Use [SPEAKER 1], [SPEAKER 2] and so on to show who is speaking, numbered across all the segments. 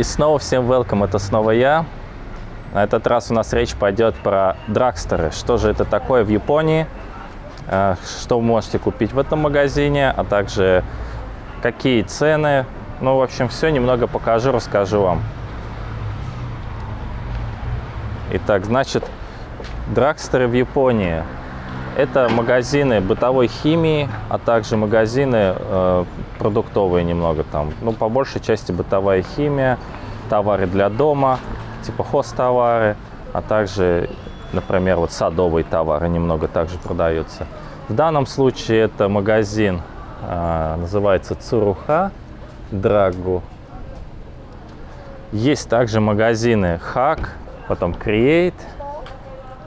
[SPEAKER 1] И снова всем welcome, это снова я. На этот раз у нас речь пойдет про драгстеры. Что же это такое в Японии, э, что вы можете купить в этом магазине, а также какие цены. Ну, в общем, все немного покажу, расскажу вам. Итак, значит, драгстеры в Японии – это магазины бытовой химии, а также магазины э, продуктовые немного там. Ну, по большей части бытовая химия, товары для дома, типа хостовары, а также, например, вот садовые товары немного также продаются. В данном случае это магазин, э, называется Цуруха Драгу. Есть также магазины Хак, потом Create,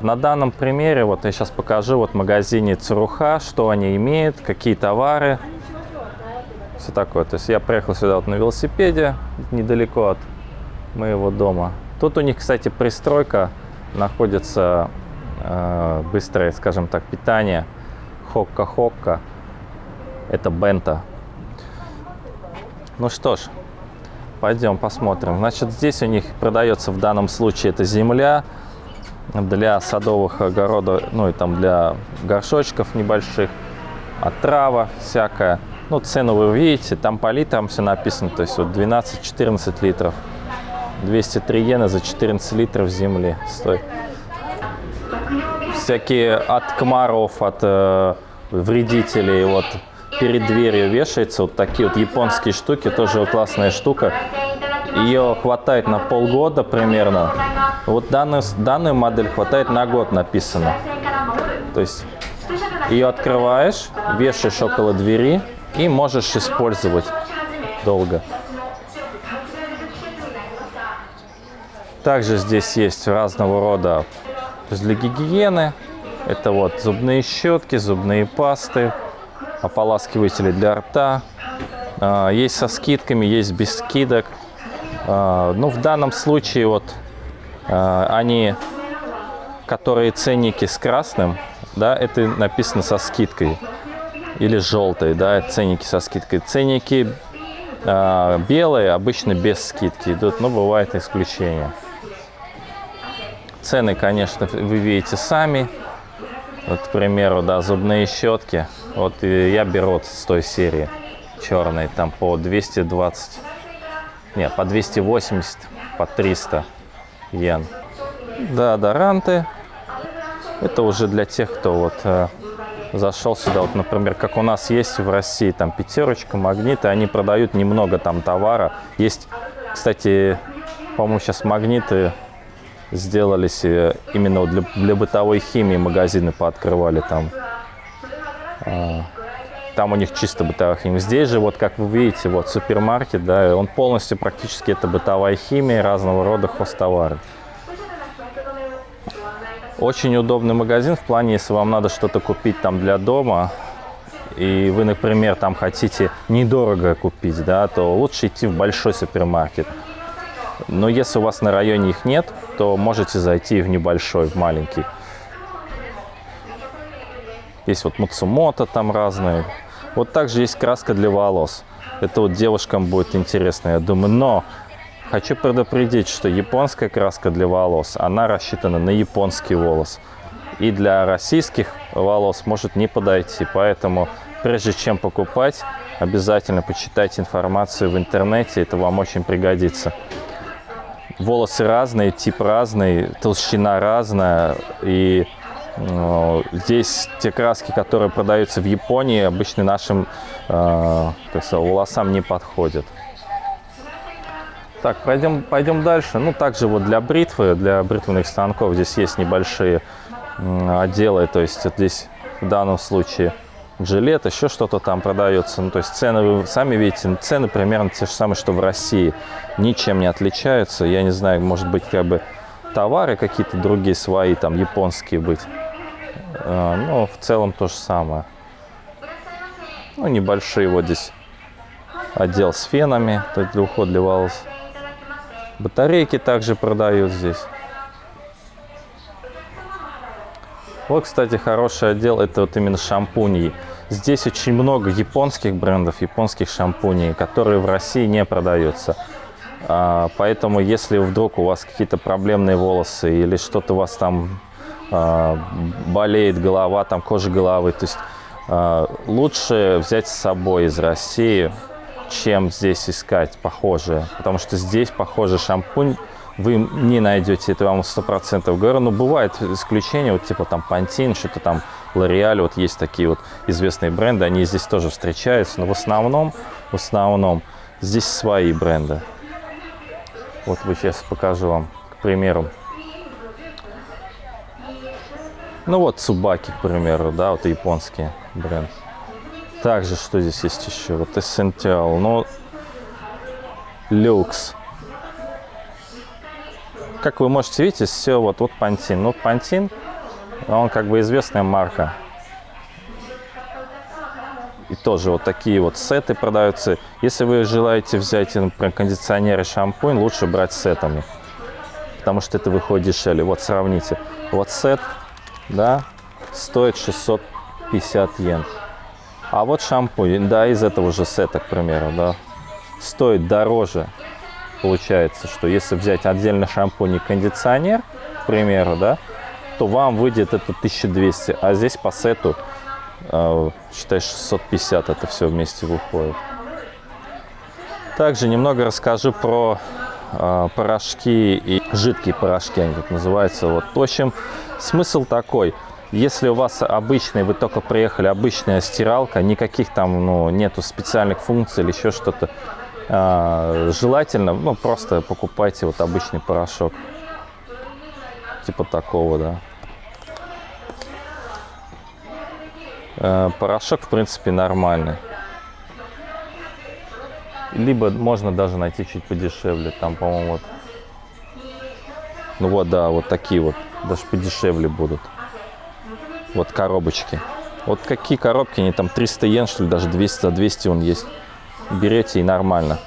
[SPEAKER 1] на данном примере, вот я сейчас покажу, вот в магазине Цуруха, что они имеют, какие товары, все такое. То есть я приехал сюда вот на велосипеде, недалеко от моего дома. Тут у них, кстати, пристройка, находится э, быстрое, скажем так, питание, хокка-хокка, это бента. Ну что ж, пойдем посмотрим. Значит, здесь у них продается в данном случае это земля, для садовых огородов, ну и там для горшочков небольших, отрава всякая. Ну, цену вы видите, там по литрам все написано, то есть вот 12-14 литров. 203 иены за 14 литров земли стоит. Всякие от комаров, от э, вредителей, вот перед дверью вешается вот такие вот японские штуки, тоже классная штука. Ее хватает на полгода примерно. Вот данную, данную модель хватает на год написано. То есть ее открываешь, вешаешь около двери и можешь использовать долго. Также здесь есть разного рода для гигиены. Это вот зубные щетки, зубные пасты, ополаскиватели для рта. А, есть со скидками, есть без скидок. А, ну, в данном случае вот а, они, которые ценники с красным, да, это написано со скидкой. Или желтой, да, ценники со скидкой. Ценники э, белые обычно без скидки идут, но бывает исключение. Цены, конечно, вы видите сами. Вот, к примеру, да, зубные щетки. Вот я беру вот с той серии черной, там по 220 нет, по 280, по 300 йен. Да, доранты. Это уже для тех, кто вот э, зашел сюда. Вот, например, как у нас есть в России, там пятерочка, магниты. Они продают немного там товара. Есть, кстати, по-моему, сейчас магниты сделались э, именно для, для бытовой химии магазины пооткрывали там. Э, там у них чисто бытовая химия. Здесь же, вот как вы видите, вот супермаркет, да, он полностью практически это бытовая химия, разного рода хостовары. Очень удобный магазин в плане, если вам надо что-то купить там для дома, и вы, например, там хотите недорого купить, да, то лучше идти в большой супермаркет. Но если у вас на районе их нет, то можете зайти в небольшой, в маленький. Есть вот Мацумото там разные. Вот также есть краска для волос. Это вот девушкам будет интересно, я думаю. Но хочу предупредить, что японская краска для волос, она рассчитана на японский волос. И для российских волос может не подойти. Поэтому прежде чем покупать, обязательно почитайте информацию в интернете. Это вам очень пригодится. Волосы разные, тип разный, толщина разная. И Здесь те краски, которые продаются в Японии, обычно нашим э, сказать, волосам не подходят. Так, пойдем, пойдем дальше. Ну, также вот для бритвы, для бритвенных станков здесь есть небольшие отделы. То есть вот здесь в данном случае жилет, еще что-то там продается. Ну, то есть цены, вы сами видите, цены примерно те же самые, что в России. Ничем не отличаются. Я не знаю, может быть, как бы товары какие-то другие свои, там, японские быть. А, ну, в целом то же самое. Ну, небольшие вот здесь отдел с фенами, то есть для ухода для волос. Батарейки также продают здесь. Вот, кстати, хороший отдел, это вот именно шампуни. Здесь очень много японских брендов, японских шампуней, которые в России не продаются. А, поэтому, если вдруг у вас какие-то проблемные волосы или что-то у вас там а, болеет голова, там кожа головы, то есть а, лучше взять с собой из России, чем здесь искать похожие. Потому что здесь похожий шампунь вы не найдете, это вам сто процентов говорю. Но бывают исключения, вот типа там Pantene, что-то там L'Oreal, вот есть такие вот известные бренды, они здесь тоже встречаются. Но в основном, в основном здесь свои бренды. Вот вы сейчас покажу вам, к примеру. Ну вот Цубаки, к примеру, да, вот японский бренд. Также, что здесь есть еще? Вот Essential, ну, Люкс. Как вы можете видеть, все вот, вот Pantene. Ну, Pantene, он как бы известная марка. И тоже вот такие вот сеты продаются. Если вы желаете взять, например, кондиционер и шампунь, лучше брать сетами. Потому что это выходит дешевле. Вот сравните. Вот сет, да, стоит 650 йен. А вот шампунь, да, из этого же сета, к примеру, да, стоит дороже. Получается, что если взять отдельно шампунь и кондиционер, к примеру, да, то вам выйдет это 1200, а здесь по сету а, считай 650 это все вместе выходит. Также немного расскажу про э, порошки и жидкие порошки, они тут называются. Вот. В общем, смысл такой. Если у вас обычный, вы только приехали, обычная стиралка, никаких там, ну, нету специальных функций или еще что-то, э, желательно, ну, просто покупайте вот обычный порошок. Типа такого, да. Э, порошок, в принципе, нормальный. Либо можно даже найти чуть подешевле. Там, по-моему, вот... Ну вот, да, вот такие вот. Даже подешевле будут. Вот коробочки. Вот какие коробки, они там 300 йен, что ли, даже 200, за 200 он есть. Берете и нормально.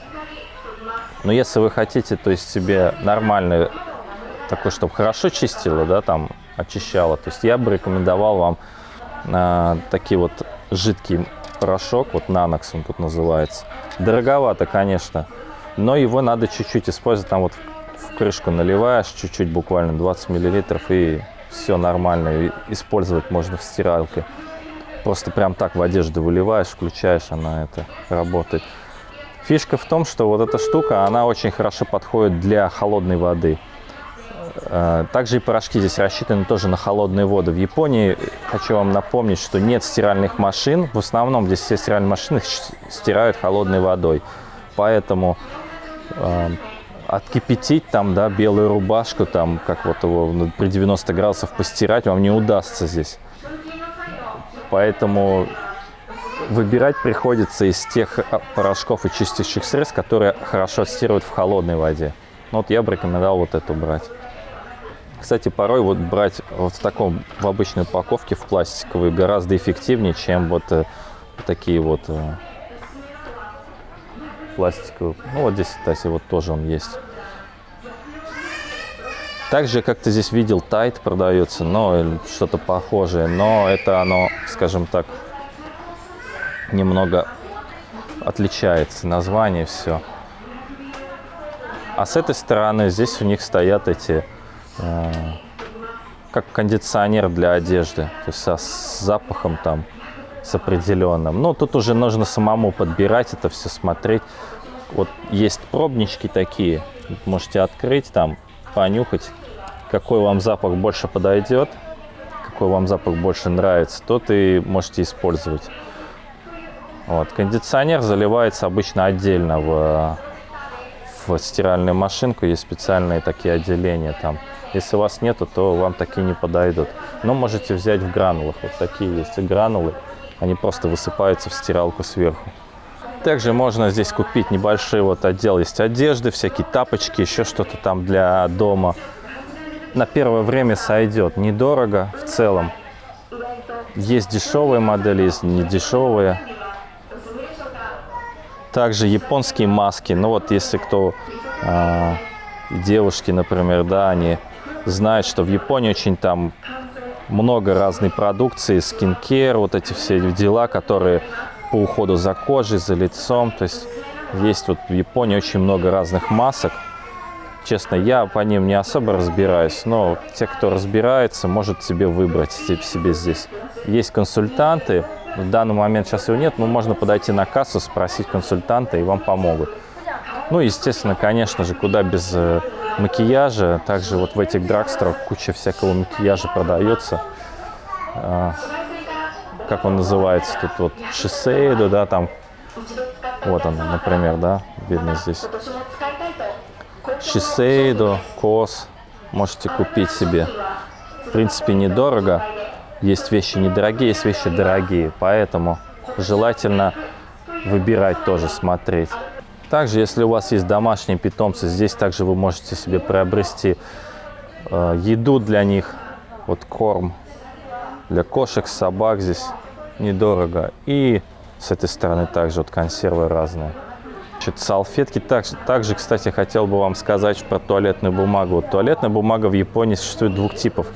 [SPEAKER 1] Но если вы хотите, то есть себе нормальный, такой, чтобы хорошо чистило, да, там, очищало, то есть я бы рекомендовал вам а, такие вот жидкий порошок, вот Nanox он тут называется. Дороговато, конечно, но его надо чуть-чуть использовать. Там вот в крышку наливаешь чуть-чуть, буквально 20 миллилитров, и все нормально. Использовать можно в стиралке. Просто прям так в одежду выливаешь, включаешь, она это работает. Фишка в том, что вот эта штука, она очень хорошо подходит для холодной воды. Э, также и порошки здесь рассчитаны тоже на холодные воды. В Японии, хочу вам напомнить, что нет стиральных машин. В основном здесь все стиральные машины стирают холодной водой. Поэтому э, откипятить там, да, белую рубашку, там, как вот его ну, при 90 градусов постирать, вам не удастся здесь. Поэтому выбирать приходится из тех а, порошков и чистящих средств, которые хорошо стирают в холодной воде. Ну, вот я бы рекомендовал вот эту брать. Кстати, порой вот брать вот в таком, в обычной упаковке, в пластиковой, гораздо эффективнее, чем вот э, такие вот э, пластиковые. Ну, вот здесь, кстати, вот тоже он есть. Также как-то здесь видел тайт продается, но что-то похожее, но это оно, скажем так, немного отличается, название все. А с этой стороны здесь у них стоят эти Э, как кондиционер для одежды, то есть со, с запахом там, с определенным. Но тут уже нужно самому подбирать это все, смотреть. Вот есть пробнички такие, можете открыть там, понюхать, какой вам запах больше подойдет, какой вам запах больше нравится, тот и можете использовать. Вот. Кондиционер заливается обычно отдельно в, в стиральную машинку, есть специальные такие отделения там. Если у вас нету, то вам такие не подойдут. Но можете взять в гранулах. Вот такие есть гранулы. Они просто высыпаются в стиралку сверху. Также можно здесь купить небольшой вот отдел. Есть одежды, всякие тапочки, еще что-то там для дома. На первое время сойдет. Недорого в целом. Есть дешевые модели, есть недешевые. Также японские маски. Ну вот если кто... Э, девушки, например, да, они знает, что в Японии очень там много разной продукции, скинкер, вот эти все дела, которые по уходу за кожей, за лицом. То есть Есть вот в Японии очень много разных масок. Честно, я по ним не особо разбираюсь, но те, кто разбирается, может себе выбрать себе здесь. Есть консультанты, в данный момент сейчас его нет, но можно подойти на кассу, спросить консультанта, и вам помогут. Ну, естественно, конечно же, куда без э, макияжа. Также вот в этих драгсторах куча всякого макияжа продается. Как он называется? Тут вот Шисейдо, да, там. Вот он, например, да, видно здесь. Shiseido, Kose. Можете купить себе. В принципе, недорого. Есть вещи недорогие, есть вещи дорогие. Поэтому желательно выбирать тоже, смотреть. Также, если у вас есть домашние питомцы, здесь также вы можете себе приобрести э, еду для них. Вот корм для кошек, собак здесь недорого. И с этой стороны также вот консервы разные. Значит, салфетки. Также, также, кстати, хотел бы вам сказать про туалетную бумагу. Вот туалетная бумага в Японии существует двух типов.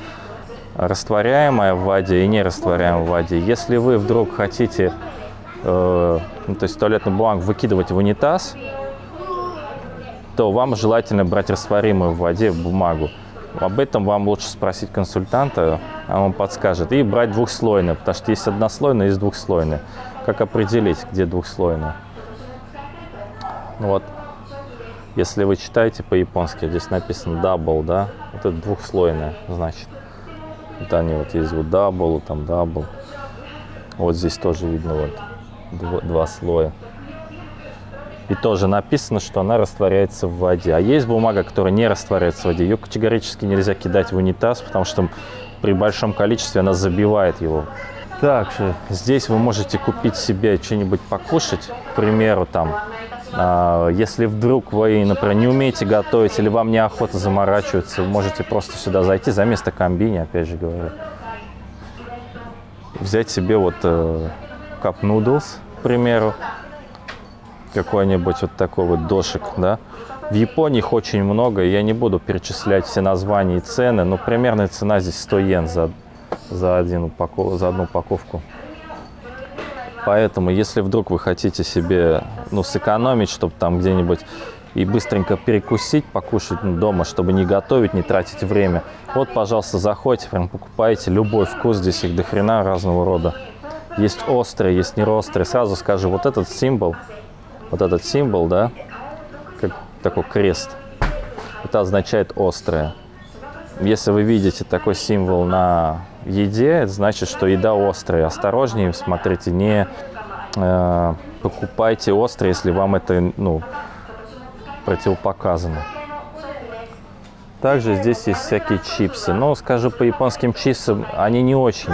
[SPEAKER 1] Растворяемая в воде и нерастворяемая в воде. Если вы вдруг хотите э, ну, то есть туалетную бумагу выкидывать в унитаз, то вам желательно брать растворимую в воде бумагу. Об этом вам лучше спросить консультанта, он вам подскажет. И брать двухслойную, потому что есть однослойная, есть двухслойная. Как определить, где двухслойная? Ну вот, если вы читаете по-японски, здесь написано double, да, вот это двухслойная, значит. Вот они вот есть вот double, там double. Вот здесь тоже видно вот два, два слоя. И тоже написано, что она растворяется в воде. А есть бумага, которая не растворяется в воде. Ее категорически нельзя кидать в унитаз, потому что при большом количестве она забивает его. Также здесь вы можете купить себе что-нибудь покушать. К примеру, там, э, если вдруг вы, например, не умеете готовить или вам неохота заморачиваться, вы можете просто сюда зайти за место комбини, опять же говорю. Взять себе вот э, Cup Noodles, к примеру, какой-нибудь вот такой вот дошик, да. В Японии их очень много, я не буду перечислять все названия и цены, но примерная цена здесь 100 йен за, за, один упаков, за одну упаковку. Поэтому, если вдруг вы хотите себе, ну, сэкономить, чтобы там где-нибудь и быстренько перекусить, покушать дома, чтобы не готовить, не тратить время, вот, пожалуйста, заходите, прям покупайте любой вкус, здесь их до хрена разного рода. Есть острые, есть не острые. Сразу скажу, вот этот символ, вот этот символ, да, как такой крест, это означает острое. Если вы видите такой символ на еде, это значит, что еда острая. Осторожнее, смотрите, не э, покупайте острое, если вам это ну, противопоказано. Также здесь есть всякие чипсы. Но, скажу по японским чипсам, они не очень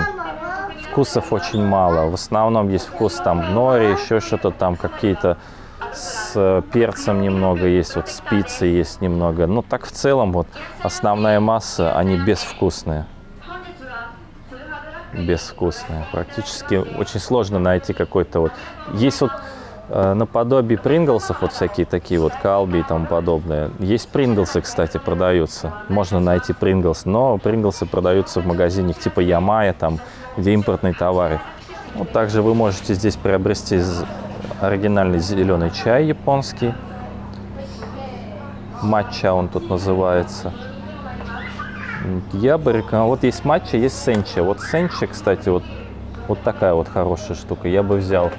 [SPEAKER 1] вкусов очень мало. В основном есть вкус там нори, еще что-то там, какие-то с э, перцем немного есть, вот спицы есть немного. Но так в целом вот основная масса, они безвкусные. Безвкусные. Практически очень сложно найти какой-то вот... Есть вот э, наподобие принглсов, вот всякие такие вот калби и тому подобное. Есть принглсы, кстати, продаются. Можно найти принглс, но принглсы продаются в магазинах типа Ямая, там где импортные товары. Вот также вы можете здесь приобрести оригинальный зеленый чай японский. Матча он тут называется. Я бы рекомендовал. Вот есть матча, есть сенча. Вот сенча, кстати, вот, вот такая вот хорошая штука. Я бы взял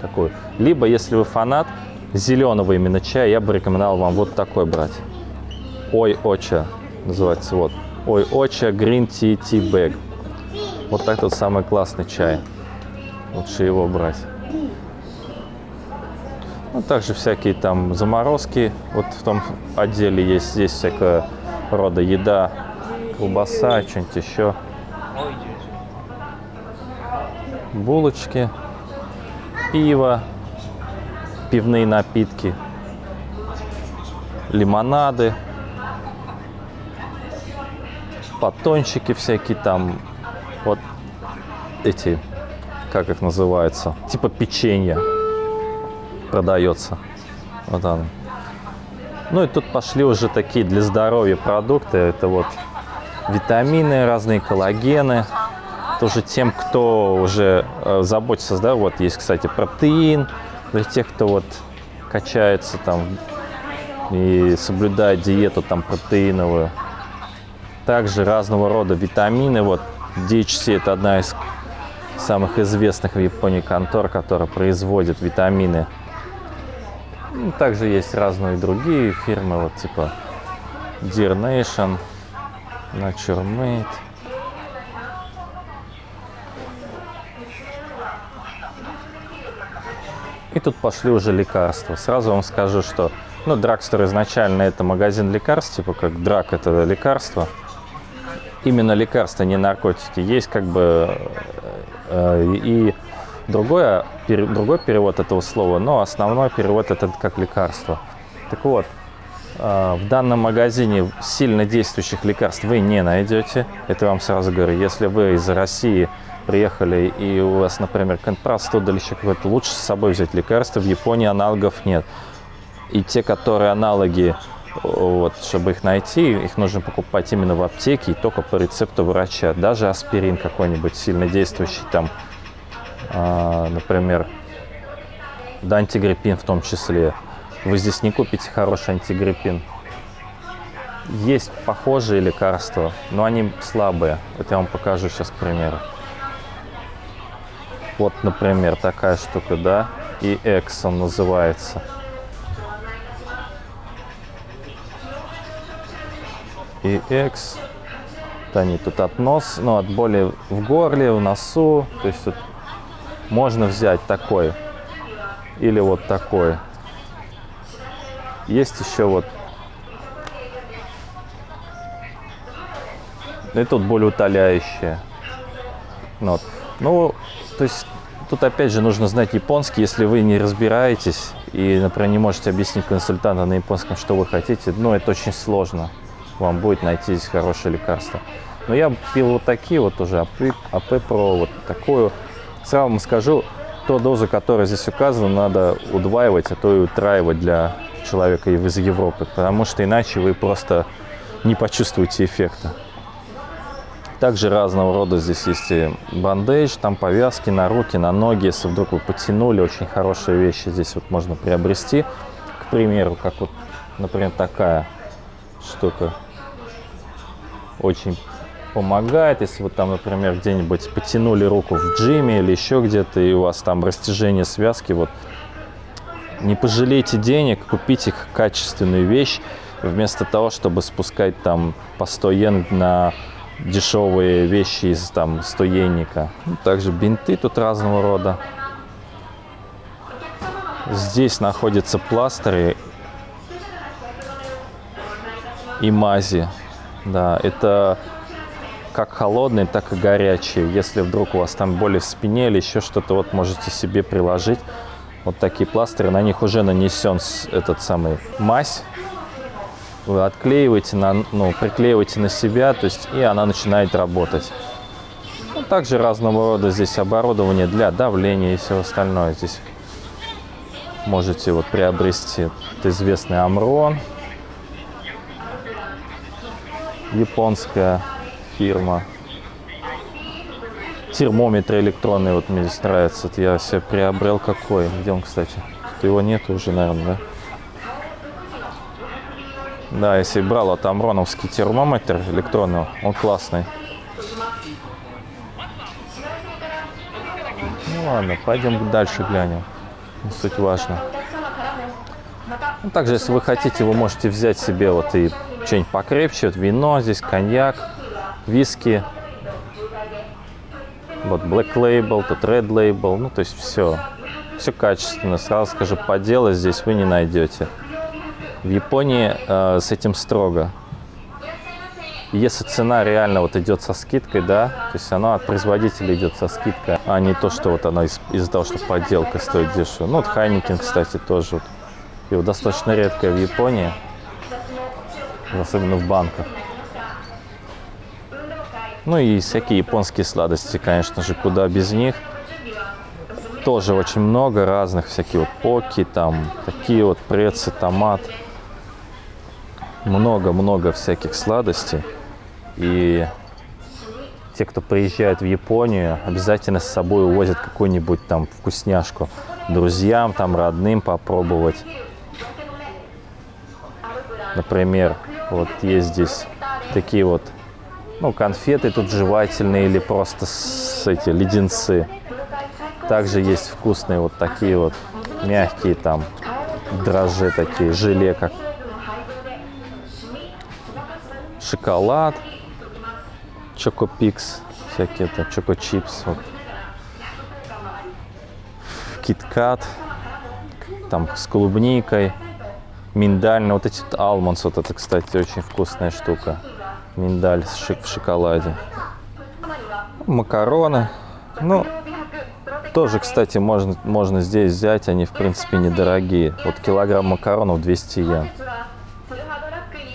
[SPEAKER 1] такой. Либо, если вы фанат зеленого именно чая, я бы рекомендовал вам вот такой брать. Ой, оча называется. Вот. Ой, оча Green Tea Tea Bag. Вот так вот самый классный чай. Лучше его брать. Ну, также всякие там заморозки. Вот в том отделе есть здесь всякого рода еда, колбаса, что-нибудь еще. Булочки, пиво, пивные напитки, лимонады, батончики всякие там, вот эти, как их называется, типа печенья продается. Вот оно. Ну и тут пошли уже такие для здоровья продукты. Это вот витамины, разные коллагены. Тоже тем, кто уже э, заботится, да, вот есть, кстати, протеин. Для тех, кто вот качается там и соблюдает диету там протеиновую. Также разного рода витамины. Вот DHC это одна из самых известных в Японии контор, которая производит витамины. Ну, также есть разные другие фирмы, вот типа Dear Nation, Nature Made. И тут пошли уже лекарства. Сразу вам скажу, что ну, Драгстер изначально это магазин лекарств, типа как Драк это лекарство. Именно лекарства, не наркотики. Есть как бы э, и другое, пер, другой перевод этого слова, но основной перевод это как лекарство. Так вот, э, в данном магазине сильно действующих лекарств вы не найдете. Это вам сразу говорю. Если вы из России приехали и у вас, например, простуда или еще какое-то, лучше с собой взять лекарства. В Японии аналогов нет. И те, которые аналоги, вот, чтобы их найти, их нужно покупать именно в аптеке и только по рецепту врача. Даже аспирин какой-нибудь сильно действующий, там, например, да, антигриппин в том числе. Вы здесь не купите хороший антигриппин. Есть похожие лекарства, но они слабые. Это я вам покажу сейчас, к примеру. Вот, например, такая штука, да, и Exxon называется. И X, вот они тут от нос, ну, от боли в горле, в носу, то есть тут можно взять такой или вот такой. Есть еще вот и тут более утоляющие. Вот. Ну, то есть тут опять же нужно знать японский, если вы не разбираетесь и, например, не можете объяснить консультанту на японском, что вы хотите, ну, это очень сложно. Вам будет найти здесь хорошее лекарство. Но я пил вот такие вот уже, АП, АП Про, вот такую. Сразу вам скажу, то дозу, которая здесь указана, надо удваивать, а то и утраивать для человека из Европы, потому что иначе вы просто не почувствуете эффекта. Также разного рода здесь есть и бандейдж, там повязки на руки, на ноги. Если вдруг вы потянули, очень хорошие вещи здесь вот можно приобрести. К примеру, как вот, например, такая штука. Очень помогает, если вы там, например, где-нибудь потянули руку в джиме или еще где-то, и у вас там растяжение связки, вот не пожалейте денег, купите качественную вещь, вместо того, чтобы спускать там по 100 йен на дешевые вещи из там стоенника. Также бинты тут разного рода. Здесь находятся пластыры и мази. Да, это как холодные, так и горячие. Если вдруг у вас там боли в спине или еще что-то, вот можете себе приложить вот такие пластыри. На них уже нанесен этот самый мазь вы отклеиваете, на, ну, приклеиваете на себя, то есть и она начинает работать. Ну, также разного рода здесь оборудование для давления и все остальное. Здесь можете вот приобрести это известный Амрон, японская фирма. Термометр электронный, вот мне здесь нравится. Вот я себе приобрел какой. Где он, кстати? Его нету уже, наверное, да? Да, если брал от Амроновский термометр электронный, он классный. Ну ладно, пойдем дальше глянем. Не суть важно. Ну, также, если вы хотите, вы можете взять себе вот и что-нибудь покрепче. Вот вино здесь, коньяк, виски. Вот Black Label, тут Red Label. Ну, то есть все. Все качественно. Сразу скажу, подделы здесь вы не найдете. В Японии э, с этим строго. Если цена реально вот идет со скидкой, да, то есть она от производителя идет со скидкой, а не то, что вот она из- из-за того, что подделка стоит дешево. Ну, вот Хайникин, кстати, тоже. Его достаточно редкое в Японии, особенно в банках. Ну и всякие японские сладости, конечно же, куда без них. Тоже очень много разных, всякие вот поки, там, такие вот прецы, томат много-много всяких сладостей. И те, кто приезжает в Японию, обязательно с собой увозят какую-нибудь там вкусняшку друзьям, там родным попробовать. Например, вот есть здесь такие вот, ну, конфеты тут жевательные или просто с эти леденцы. Также есть вкусные вот такие вот мягкие там дрожжи такие, желе как шоколад, чокопикс, всякие это, чокочипс, вот. киткат, там с клубникой, миндаль, вот эти вот алмонс, вот это, кстати, очень вкусная штука, миндаль в шоколаде, макароны, ну, тоже, кстати, можно, можно здесь взять, они, в принципе, недорогие. Вот килограмм макаронов 200 йен.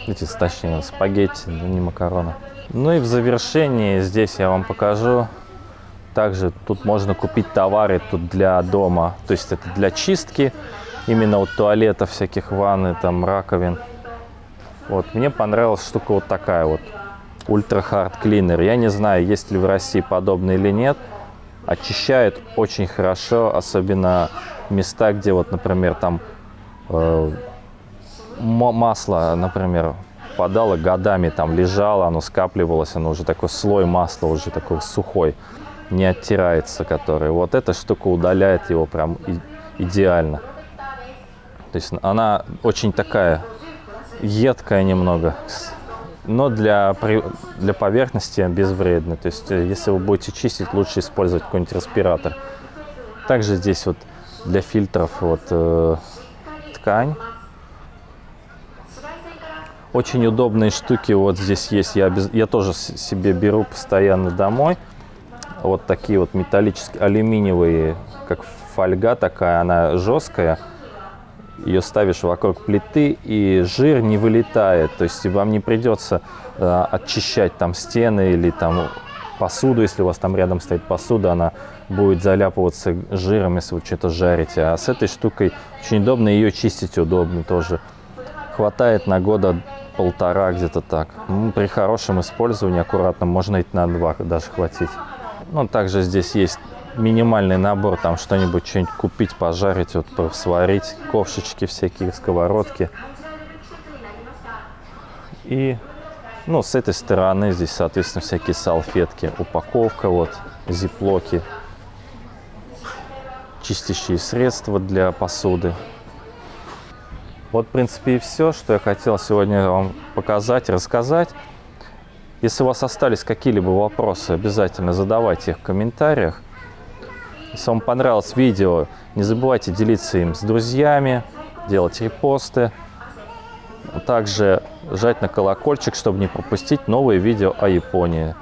[SPEAKER 1] Эти, точнее, спагетти, но не макароны. Ну и в завершении здесь я вам покажу. Также тут можно купить товары тут для дома. То есть это для чистки, именно вот туалетов, всяких ванны, там, раковин. Вот, мне понравилась штука вот такая вот. Ультра Hard Cleaner. Я не знаю, есть ли в России подобный или нет очищает очень хорошо, особенно места, где вот, например, там э, масло, например, подало годами, там лежало, оно скапливалось, оно уже такой слой масла, уже такой сухой, не оттирается, который. Вот эта штука удаляет его прям идеально. То есть она очень такая едкая немного, но для, для поверхности безвредны. То есть, э, если вы будете чистить, лучше использовать какой-нибудь респиратор. Также здесь вот для фильтров вот э, ткань. Очень удобные штуки вот здесь есть. Я, без, я тоже себе беру постоянно домой. Вот такие вот металлические, алюминиевые, как фольга такая, она жесткая ее ставишь вокруг плиты, и жир не вылетает. То есть вам не придется э, очищать там стены или там посуду, если у вас там рядом стоит посуда, она будет заляпываться жиром, если вы что-то жарите. А с этой штукой очень удобно, ее чистить удобно тоже. Хватает на года полтора где-то так. Ну, при хорошем использовании, аккуратно, можно и на два даже хватить. Ну, также здесь есть минимальный набор, там что-нибудь, что-нибудь купить, пожарить, вот сварить, ковшечки всякие, сковородки. И, ну, с этой стороны здесь, соответственно, всякие салфетки, упаковка, вот, зиплоки, чистящие средства для посуды. Вот, в принципе, и все, что я хотел сегодня вам показать, рассказать. Если у вас остались какие-либо вопросы, обязательно задавайте их в комментариях. Если вам понравилось видео, не забывайте делиться им с друзьями, делать репосты. Также жать на колокольчик, чтобы не пропустить новые видео о Японии.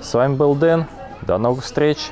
[SPEAKER 1] С вами был Дэн. До новых встреч!